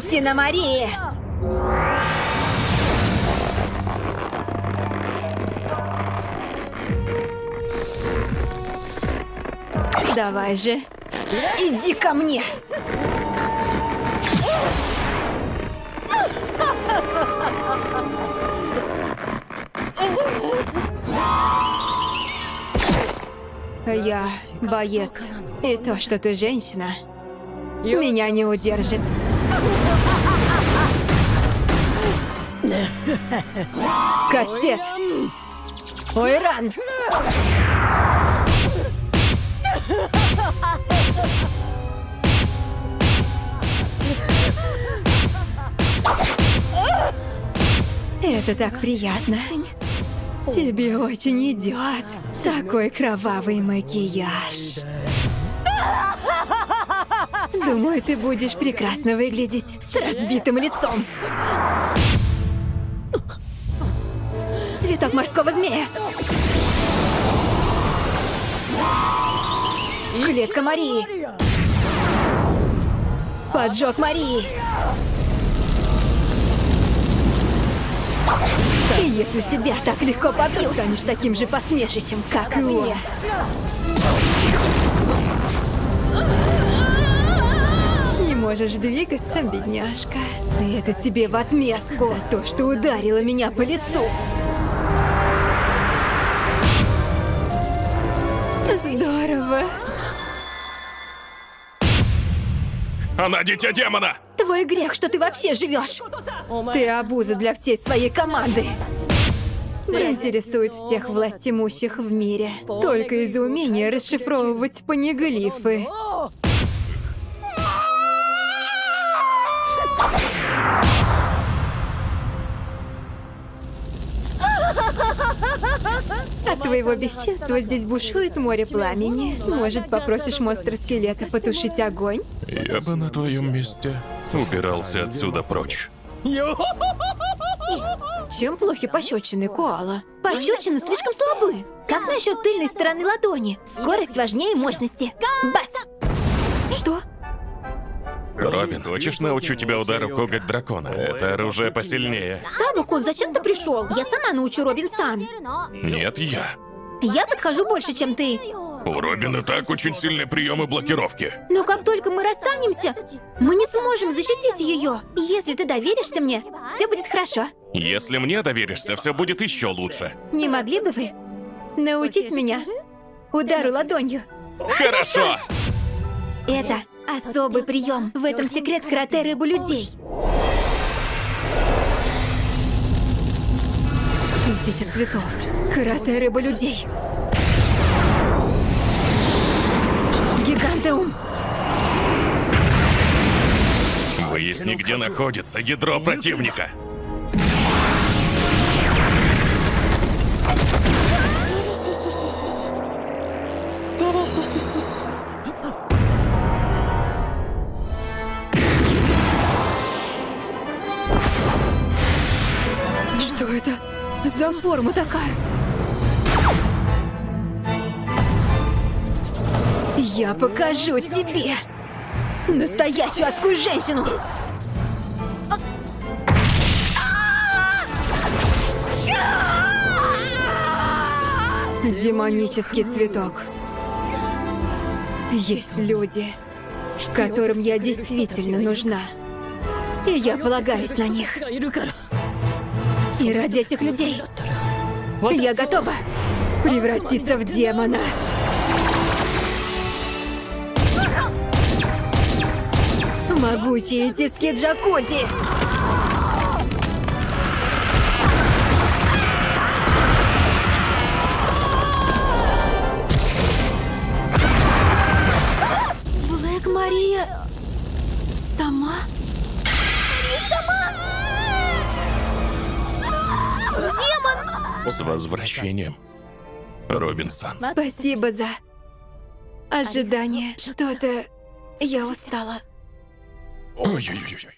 Паутина Марии! Давай же, иди ко мне! Я боец. И то, что ты женщина, меня не удержит. Кастет! Ойран! Это так приятно. Тебе очень идет такой кровавый макияж. Думаю, ты будешь прекрасно выглядеть с разбитым лицом. Цветок морского змея. Клетка Марии. Поджог Марии. И если тебя так легко побьют, станешь таким же посмешищем, как и он. Можешь двигаться, бедняжка. И это тебе в отместку за то, что ударила меня по лицу. Здорово. Она дитя демона! Твой грех, что ты вообще живешь. Ты обуза для всей своей команды. Интересует всех властимущих в мире. Только из-за умения расшифровывать панеглифы. От твоего бесчинства здесь бушует море пламени. Может, попросишь монстра-скелета потушить огонь? Я бы на твоем месте убирался отсюда прочь. Чем плохи пощечины, Коала? Пощечины слишком слабы. Как насчет тыльной стороны ладони? Скорость важнее мощности. Бац! Робин, хочешь научу тебя удару коготь дракона? Это оружие посильнее. Сабу-кун, зачем ты пришел? Я сама научу Робин-сан. Нет, я. Я подхожу больше, чем ты. У Робина так очень сильные приемы блокировки. Но как только мы расстанемся, мы не сможем защитить ее. Если ты доверишься мне, все будет хорошо. Если мне доверишься, все будет еще лучше. Не могли бы вы научить меня удару ладонью? Хорошо! Это особый прием. В этом секрет карате рыбу людей. Тысяча цветов. Карате рыба людей. Гигантеум. Выясни, где находится ядро противника. Что это за форма такая? Я покажу тебе настоящую адскую женщину. Демонический цветок. Есть люди, которым я действительно нужна. И я полагаюсь на них. И ради этих людей я готова превратиться в демона. Могучие тиски джакузи! Блэк Мария... Сама? Демон! С возвращением, Робинсон. Спасибо за ожидание. Что-то... Я устала. Ой-ой-ой.